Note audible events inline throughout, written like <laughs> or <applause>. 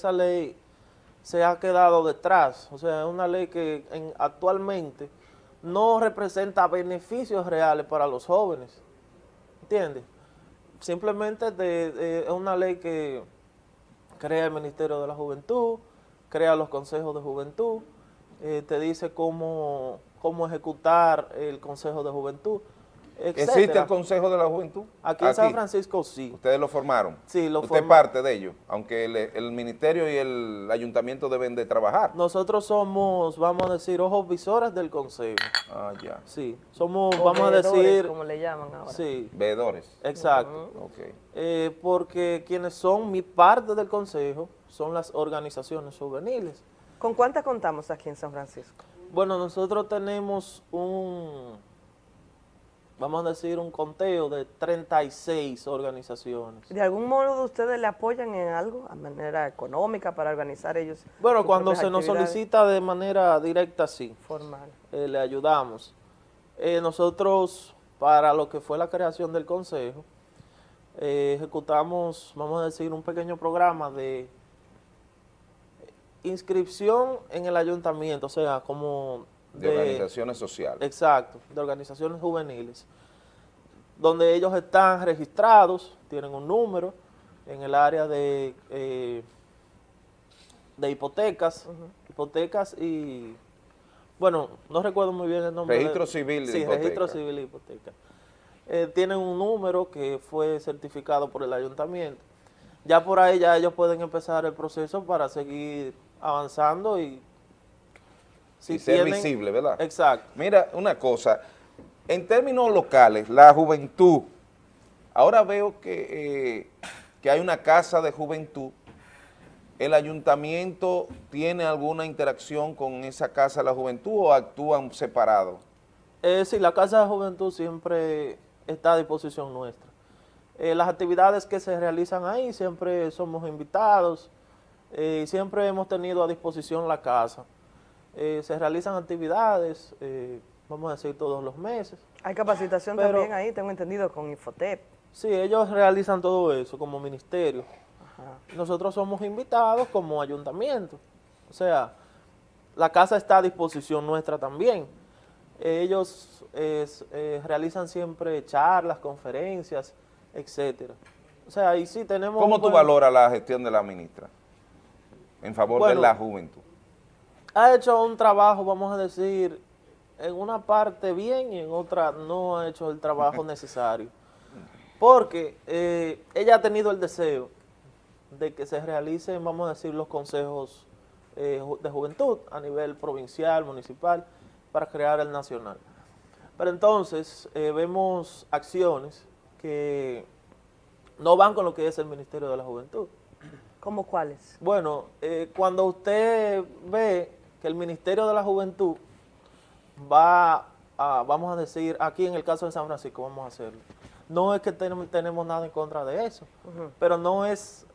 esa ley se ha quedado detrás, o sea, es una ley que actualmente no representa beneficios reales para los jóvenes, ¿entiendes? Simplemente es una ley que crea el Ministerio de la Juventud, crea los consejos de juventud, eh, te dice cómo, cómo ejecutar el consejo de juventud, ¿Existe el Consejo de la Juventud? Aquí en San Francisco sí. ¿Ustedes lo formaron? Sí, lo ¿Usted parte de ello? Aunque el, ministerio y el ayuntamiento deben de trabajar. Nosotros somos, vamos a decir, ojos visores del Consejo. Ah, ya. Sí, somos, vamos a decir... como le llaman ahora. Sí. Veedores. Exacto. Eh, porque quienes son mi parte del Consejo son las organizaciones juveniles. ¿Con cuántas contamos aquí en San Francisco? Bueno, nosotros tenemos un vamos a decir, un conteo de 36 organizaciones. ¿De algún modo ustedes le apoyan en algo, a manera económica, para organizar ellos? Bueno, cuando se nos solicita de manera directa, sí. Formal. Eh, le ayudamos. Eh, nosotros, para lo que fue la creación del consejo, eh, ejecutamos, vamos a decir, un pequeño programa de inscripción en el ayuntamiento, o sea, como de, organizaciones sociales. Exacto, de organizaciones juveniles, donde ellos están registrados, tienen un número en el área de, eh, de hipotecas, hipotecas y, bueno, no recuerdo muy bien el nombre. Registro civil de Sí, registro civil de hipoteca. Eh, tienen un número que fue certificado por el ayuntamiento. Ya por ahí ya ellos pueden empezar el proceso para seguir avanzando y y ser visible, ¿verdad? Exacto. Mira, una cosa, en términos locales, la juventud, ahora veo que, eh, que hay una casa de juventud, ¿el ayuntamiento tiene alguna interacción con esa casa de la juventud o actúan separados? Eh, sí, la casa de juventud siempre está a disposición nuestra. Eh, las actividades que se realizan ahí siempre somos invitados, eh, siempre hemos tenido a disposición la casa. Eh, se realizan actividades, vamos a decir, todos los meses. Hay capacitación también ahí, tengo entendido, con Infotep. Sí, ellos realizan todo eso como ministerio. Nosotros somos invitados como ayuntamiento. O sea, la casa está a disposición nuestra también. Ellos eh, realizan siempre charlas, conferencias, etcétera. O sea, ahí sí tenemos... ¿Cómo tú valoras la gestión de la ministra en favor de la juventud? ha hecho un trabajo, vamos a decir, en una parte bien y en otra no ha hecho el trabajo necesario. Porque eh, ella ha tenido el deseo de que se realicen, vamos a decir, los consejos eh, de juventud a nivel provincial, municipal, para crear el nacional. Pero entonces eh, vemos acciones que no van con lo que es el Ministerio de la Juventud. ¿Cómo cuáles? Bueno, cuando usted ve que el Ministerio de la Juventud va a, vamos a decir, aquí en el caso de San Francisco, vamos a hacerlo. No es que tenemos nada en contra de eso, pero no es,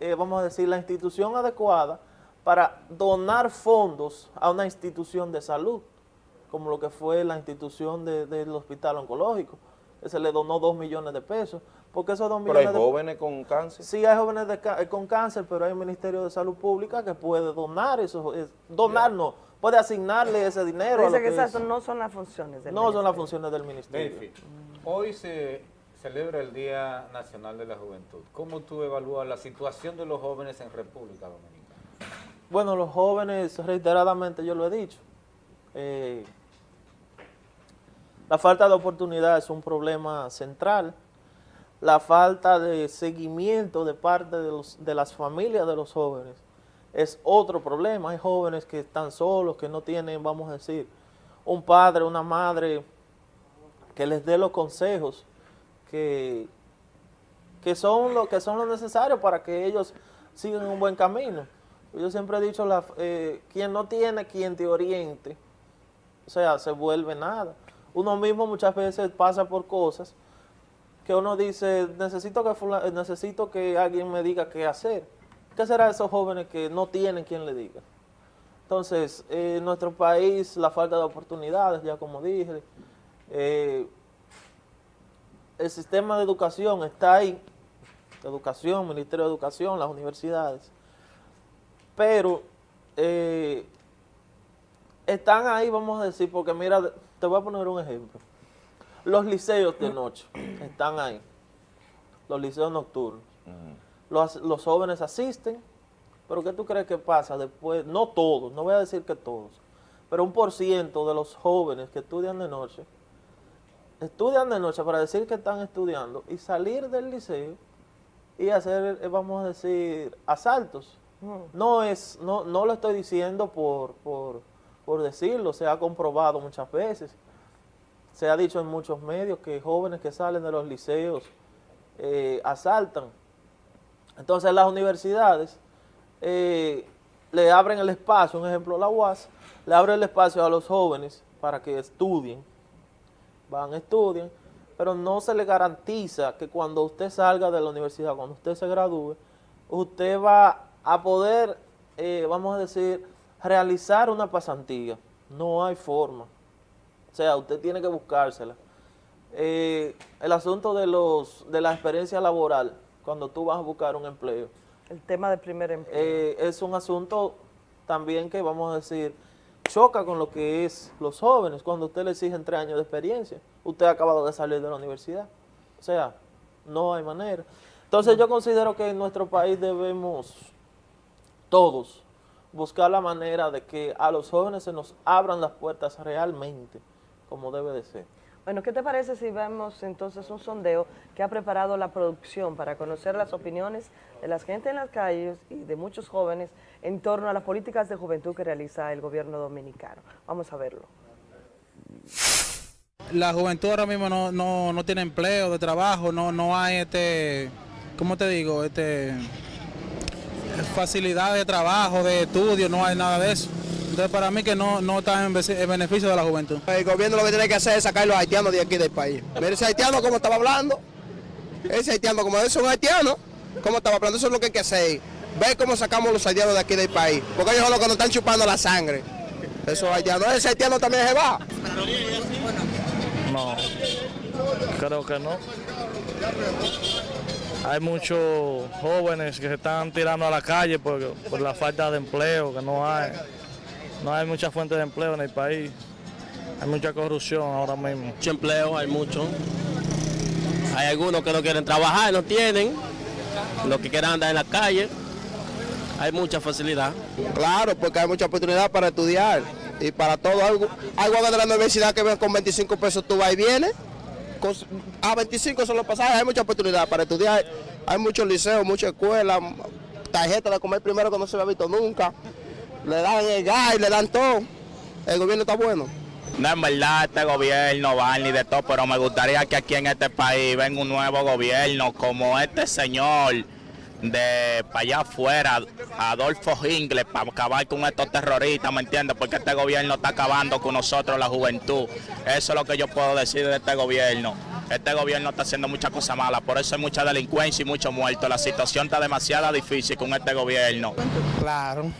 eh, vamos a decir, la institución adecuada para donar fondos a una institución de salud, como lo que fue la institución del hospital oncológico, que se le donó dos millones de pesos, porque esos dos millones Pero hay jóvenes con cáncer. Sí, hay jóvenes eh, con cáncer, pero hay un Ministerio de Salud Pública que puede donar eso, donar no, puede asignarle ese dinero. Dice que, esas no son las funciones del No son las funciones del Ministerio. hoy se celebra el Día Nacional de la Juventud. ¿Cómo tú evalúas la situación de los jóvenes en República Dominicana? Bueno, los jóvenes, reiteradamente yo lo he dicho, eh, la falta de oportunidad es un problema central la falta de seguimiento de parte de, los, de las familias de los jóvenes es otro problema. Hay jóvenes que están solos, que no tienen, vamos a decir, un padre, una madre que les dé los consejos que, que, son, lo, que son necesario para que ellos sigan un buen camino. Yo siempre he dicho, la, eh, quien no tiene quien te oriente, o sea, se vuelve nada. Uno mismo muchas veces pasa por cosas que uno dice, necesito que, necesito que alguien me diga qué hacer. ¿Qué será esos jóvenes que no tienen quien le diga? Entonces, en nuestro país, la falta de oportunidades, ya como dije, eh, el sistema de educación está ahí, educación, Ministerio de Educación, las universidades, pero eh, están ahí, vamos a decir, porque mira, te voy a poner un ejemplo. Los liceos de noche están ahí, los liceos nocturnos. Los, los jóvenes asisten, pero ¿qué tú crees que pasa después? No todos, no voy a decir que todos, pero un por ciento de los jóvenes que estudian de noche, estudian de noche para decir que están estudiando y salir del liceo y hacer, eh, vamos a decir, asaltos. No es, no, no lo estoy diciendo por, por, por decirlo, se ha comprobado muchas veces. Se ha dicho en muchos medios que jóvenes que salen de los liceos eh, asaltan. Entonces las universidades eh, le abren el espacio, un ejemplo la UAS, le abre el espacio a los jóvenes para que estudien, van, estudian, pero no se le garantiza que cuando usted salga de la universidad, cuando usted se gradúe, usted va a poder, eh, vamos a decir, realizar una pasantía. No hay forma. O sea, usted tiene que buscársela. Eh, el asunto de los de la experiencia laboral, cuando tú vas a buscar un empleo, El tema del primer empleo. eh, es un asunto también que, vamos a decir, choca con lo que es los jóvenes, cuando usted le exigen tres años de experiencia. Usted ha acabado de salir de la universidad. O sea, no hay manera. Entonces yo considero que en nuestro país debemos todos buscar la manera de que a los jóvenes se nos abran las puertas realmente, como debe de ser. Bueno, ¿qué te parece si vemos entonces un sondeo que ha preparado la producción para conocer las opiniones de la gente en las calles y de muchos jóvenes en torno a las políticas de juventud que realiza el gobierno dominicano? Vamos a verlo. La juventud ahora mismo no, no, no tiene empleo de trabajo, no, no hay este, ¿cómo te digo? Este facilidad de trabajo, de estudio, no hay nada de eso. Entonces para mí que no, no está en, beneficio de la juventud. El gobierno lo que tiene que hacer es sacar a los haitianos de aquí del país. Mire ese haitiano como estaba hablando. Ese haitiano como es un haitiano, como estaba hablando, eso es lo que hay que hacer. Ver cómo sacamos los haitianos de aquí del país. Porque ellos son los que nos están chupando la sangre. Esos haitianos, ese haitiano también se va. No, creo que no. Hay muchos jóvenes que se están tirando a la calle por, por la falta de empleo, que no hay. No hay mucha fuente de empleo en el país. Hay mucha corrupción ahora mismo. mucho empleo, hay mucho. Hay algunos que no quieren trabajar, no tienen. Los que quieren andar en la calle. Hay mucha facilidad. Claro, porque hay mucha oportunidad para estudiar y para todo. Algo, algo de la universidad que ven con 25 pesos tú vas y vienes. Con- a 25 son los pasajes, hay mucha oportunidad para estudiar. Hay muchos liceos, muchas escuelas, tarjetas de comer primero que no se había visto nunca. Le dan el gas, le dan todo. El gobierno está bueno. No, en verdad, este gobierno va ni de todo, pero me gustaría que aquí en este país venga un nuevo gobierno como este señor de para allá afuera, Adolfo Ingles, para acabar con estos terroristas, ¿me entiendes? Porque este gobierno está acabando con nosotros, la juventud. Eso es lo que yo puedo decir de este gobierno. Este gobierno está haciendo muchas cosas malas, por eso hay mucha delincuencia y muchos muertos. La situación está demasiado difícil con este gobierno. Claro.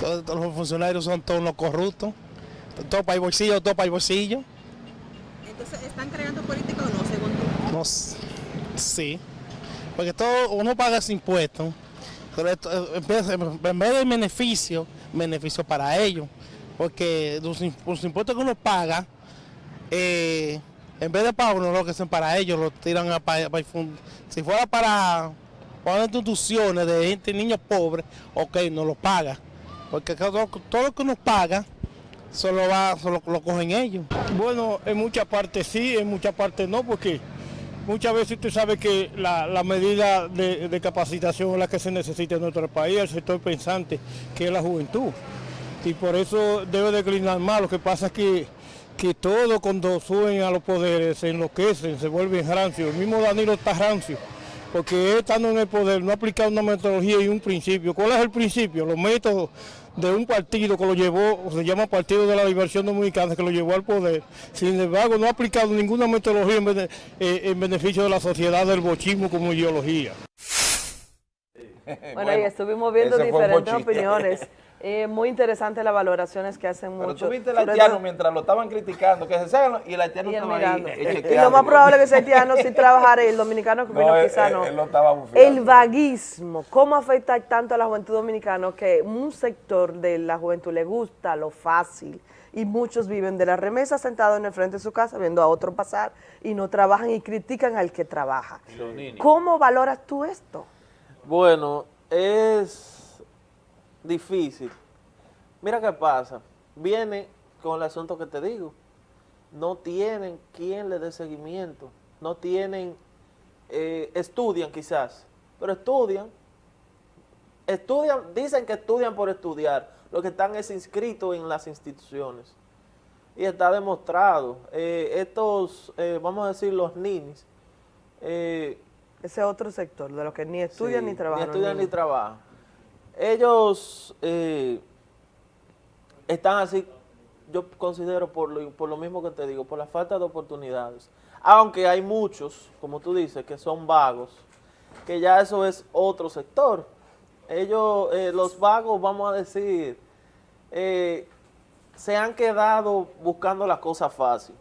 Todos, todos los funcionarios son todos los corruptos. Todo para el bolsillo, todo para el bolsillo. Entonces, ¿están creando política o no, según tú? No, sí. Porque todo uno paga ese impuesto. Pero esto, en vez de beneficio, beneficio para ellos. Porque los, im- los impuestos que uno paga, eh, en vez de para uno, lo que son para ellos, lo tiran a para, para Si fuera para, para instituciones de gente, niños pobres, ok, no lo paga. Porque todo, todo lo que uno paga, solo va, solo lo cogen ellos. Bueno, en muchas partes sí, en muchas partes no, porque muchas veces usted sabe que la, la medida de, de capacitación es la que se necesita en nuestro país, el sector pensante, que es la juventud. Y por eso debe declinar más. Lo que pasa es que, que todo cuando suben a los poderes se enloquecen, se vuelven rancios. El mismo Danilo está rancio, porque estando en el poder no ha aplicado una metodología y un principio. ¿Cuál es el principio? Los métodos de un partido que lo llevó, se llama Partido de la Liberación Dominicana, que lo llevó al poder. Sin embargo, no ha aplicado ninguna metodología en, eh, en beneficio de la sociedad del bochismo como ideología. <laughs> Bueno, y estuvimos viendo diferentes opiniones. <laughs> Eh, muy interesante las valoraciones que hacen Pero muchos. tú viste el haitiano todo- mientras lo estaban criticando, que se salgan y el haitiano y estaba mirando. ahí. eh, Y lo más probable es que ese haitiano sí trabajara y el dominicano que <laughs> No, vino él- quizá no. él lo estaba bufiando. El vaguismo, ¿cómo afecta tanto a la juventud dominicana que un sector de la juventud le gusta lo fácil y muchos viven de la remesa sentados en el frente de su casa viendo a otro pasar y no trabajan y critican al que trabaja? ¿Cómo valoras tú esto? Bueno, es difícil. Mira qué pasa. Viene con el asunto que te digo. No tienen quien le dé seguimiento. No tienen, eh, estudian quizás, pero estudian. Estudian, dicen que estudian por estudiar. Lo que están es inscritos en las instituciones. Y está demostrado. Eh, estos, eh, vamos a decir, los ninis, Ese otro sector, de los que ni estudian Sí, ni trabajan. Ni estudian ni trabajan. Ellos eh, están así, yo considero por lo, por lo mismo que te digo, por la falta de oportunidades. Aunque hay muchos, como tú dices, que son vagos, que ya eso es otro sector. Ellos, eh, los vagos, vamos a decir, eh, se han quedado buscando las cosas fácil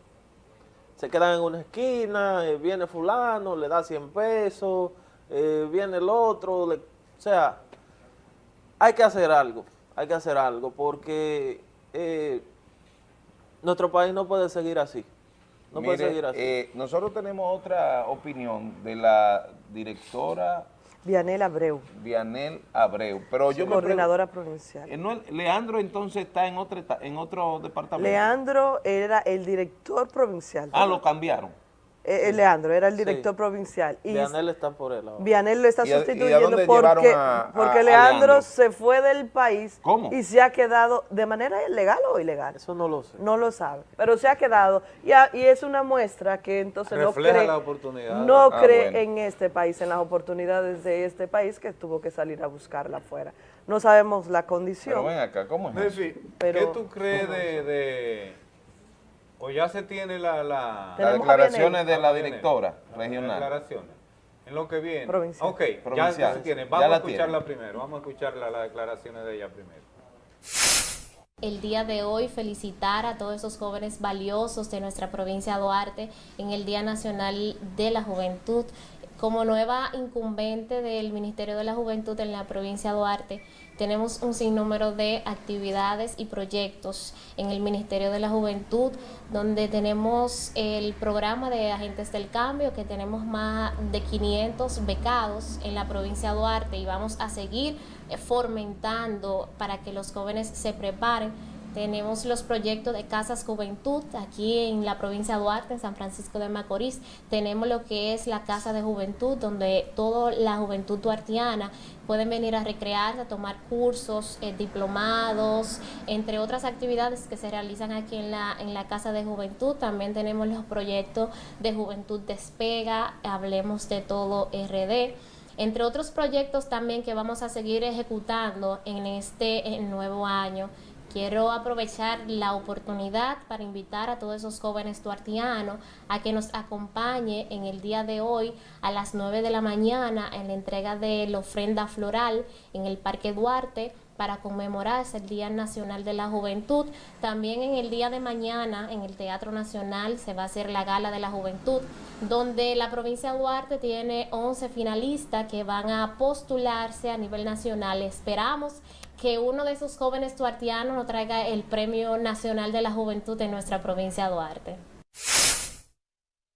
se quedan en una esquina, eh, viene fulano, le da 100 pesos, eh, viene el otro, le- o sea, hay que hacer algo, hay que hacer algo, porque eh, nuestro país no puede seguir así, no Mire, puede seguir así. nosotros tenemos otra opinión de la directora Vianela Abreu, Vianel Abreu, pero yo me coordinadora provincial. ¿eh, no Leandro entonces está en otro, en otro departamento. Leandro era el director provincial. Ah, lo cambiaron. Eh, eh, Leandro era el Sí. director provincial. Y Vianel está por él ahora. Vianel lo está ¿Y a- y a sustituyendo porque, llevaron a- a- porque a Leandro, Leandro? se fue del país ¿Cómo? y se ha quedado de manera legal o ilegal. Eso no lo sé. No lo sabe, pero se ha quedado y, a- y es una muestra que entonces no Refleja cree, la oportunidad. no Ah, cree bueno. en este país, en las oportunidades de este país que tuvo que salir a buscarla afuera. No sabemos la condición. Pero ven acá, ¿cómo es? eso? Nefi, Pero- ¿qué tú crees de, de- O ya se tiene la... la Las declaraciones de la Vianel. directora Las regional. declaraciones. En lo que viene. Provincial. Ok, ya Provincial. se tiene. Ya Vamos a escucharla tiene. primero. Vamos a escuchar la- las declaraciones de ella primero. el día de hoy felicitar a todos esos jóvenes valiosos de nuestra provincia de Duarte en el Día Nacional de la Juventud. Como nueva incumbente del Ministerio de la Juventud en la provincia de Duarte, tenemos un sinnúmero de actividades y proyectos en el Ministerio de la Juventud, donde tenemos el programa de Agentes del Cambio, que tenemos más de 500 becados en la provincia de Duarte y vamos a seguir fomentando para que los jóvenes se preparen. Tenemos los proyectos de Casas Juventud aquí en la provincia de Duarte, en San Francisco de Macorís. Tenemos lo que es la Casa de Juventud, donde toda la juventud duartiana pueden venir a recrearse, a tomar cursos, eh, diplomados, entre otras actividades que se realizan aquí en la, en la Casa de Juventud. También tenemos los proyectos de Juventud Despega, Hablemos de Todo RD entre otros proyectos también que vamos a seguir ejecutando en este eh, nuevo año. Quiero aprovechar la oportunidad para invitar a todos esos jóvenes duartianos a que nos acompañe en el día de hoy a las 9 de la mañana en la entrega de la ofrenda floral en el Parque Duarte para conmemorar el Día Nacional de la Juventud. También en el día de mañana en el Teatro Nacional se va a hacer la Gala de la Juventud, donde la provincia de Duarte tiene 11 finalistas que van a postularse a nivel nacional. Esperamos que uno de esos jóvenes duartianos nos traiga el Premio Nacional de la Juventud en nuestra provincia de Duarte.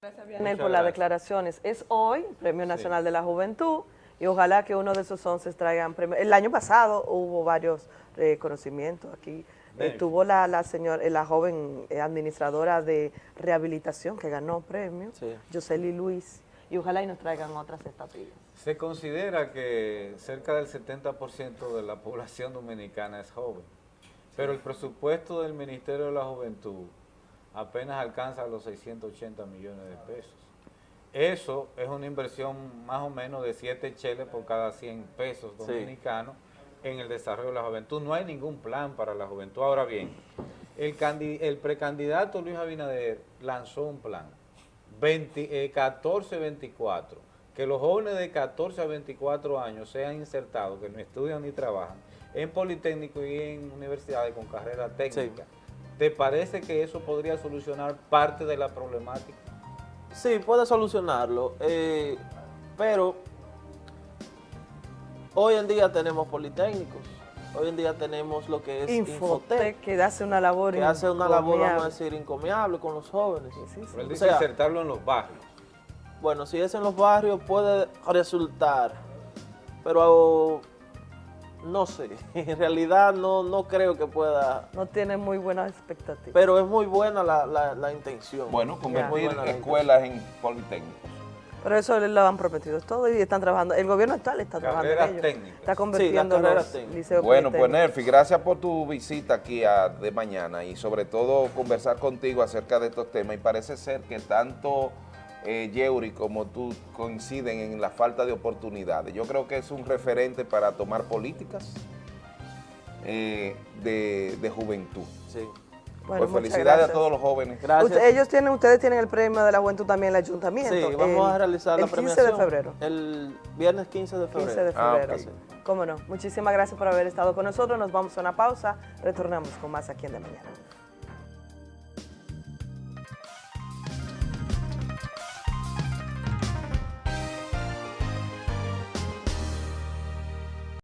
Gracias, Vianel, por las declaraciones. Es hoy, Premio Nacional de la Juventud, y ojalá que uno de esos 11 traigan premio. El año pasado hubo varios reconocimientos aquí. Bien. Estuvo la, la, señor, eh, la joven eh, administradora de rehabilitación que ganó premio, Sí. Luis, y ojalá y nos traigan otras estatuillas. Se considera que cerca del 70% de la población dominicana es joven, pero el presupuesto del Ministerio de la Juventud apenas alcanza los 680 millones de pesos. Eso es una inversión más o menos de 7 cheles por cada 100 pesos Sí. dominicanos en el desarrollo de la juventud. No hay ningún plan para la juventud. Ahora bien, el precandidato Luis Abinader lanzó un plan 20, eh, 14-24, que los jóvenes de 14 a 24 años sean insertados, que no estudian ni trabajan, en Politécnico y en universidades con carrera técnica. ¿Te parece que eso podría solucionar parte de la problemática? Sí, puede solucionarlo, eh, pero hoy en día tenemos politécnicos, hoy en día tenemos lo que es Infotec, que hace una labor que hace una labor, vamos a encomiable. decir, encomiable con los jóvenes. Pero él O dice sea, insertarlo en los barrios. Bueno, si es en los barrios puede resultar, pero no sé, <laughs> en realidad no, no creo que pueda, No tiene muy buenas expectativas. pero es muy buena la, la- la intención. Bueno, convertir escuelas en politécnicos. Pero eso lo han prometido todo y están trabajando. El gobierno actual está trabajando en Carreras ello. técnicas. Está convirtiendo Sí, las carreras los técnicas. liceos Bueno, pues. Nerfi, gracias por tu visita aquí a- de mañana y sobre todo conversar contigo acerca de estos temas. Y parece ser que tanto eh, Yeuri como tú coinciden en la falta de oportunidades. Yo creo que es un referente para tomar políticas eh, de, de juventud. Sí. Bueno, pues felicidades gracias. a todos los jóvenes. Usted- ellos tienen, ustedes tienen el premio de la juventud también en el ayuntamiento. Sí, vamos el- a realizar el la 15 premiación. de febrero. El viernes 15 de febrero. 15 de Ah, febrero. Cómo no. Muchísimas gracias por haber estado con nosotros. Nos vamos a una pausa. Retornamos con más aquí en De Mañana.